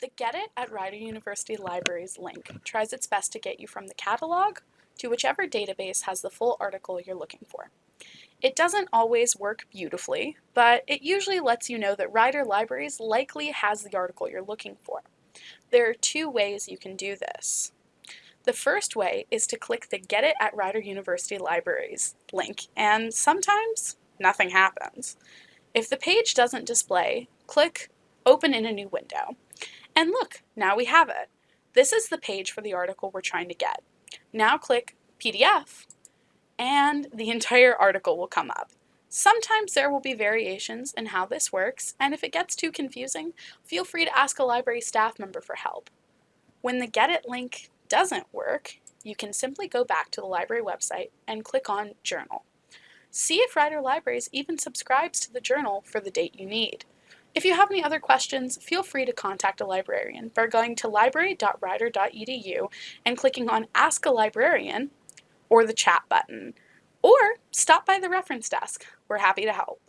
The Get It at Rider University Libraries link tries its best to get you from the catalog to whichever database has the full article you're looking for. It doesn't always work beautifully, but it usually lets you know that Rider Libraries likely has the article you're looking for. There are two ways you can do this. The first way is to click the Get It at Rider University Libraries link, and sometimes nothing happens. If the page doesn't display, click Open in a new window. And look, now we have it. This is the page for the article we're trying to get. Now click PDF and the entire article will come up. Sometimes there will be variations in how this works, and if it gets too confusing, feel free to ask a library staff member for help. When the Get It link doesn't work, you can simply go back to the library website and click on Journal. See if Rider Libraries even subscribes to the journal for the date you need. If you have any other questions, feel free to contact a librarian by going to library.rider.edu and clicking on Ask a Librarian or the chat button, or stop by the reference desk. We're happy to help.